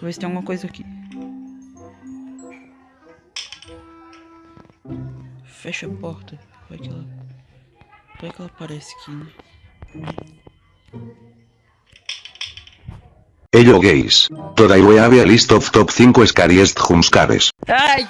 Vou ver se tem alguma coisa aqui. Fecha a porta. Vai que ela. Vai que ela aparece aqui, né? Hello guys, Today we have a list of top 5 scariest jumpscares. Ai!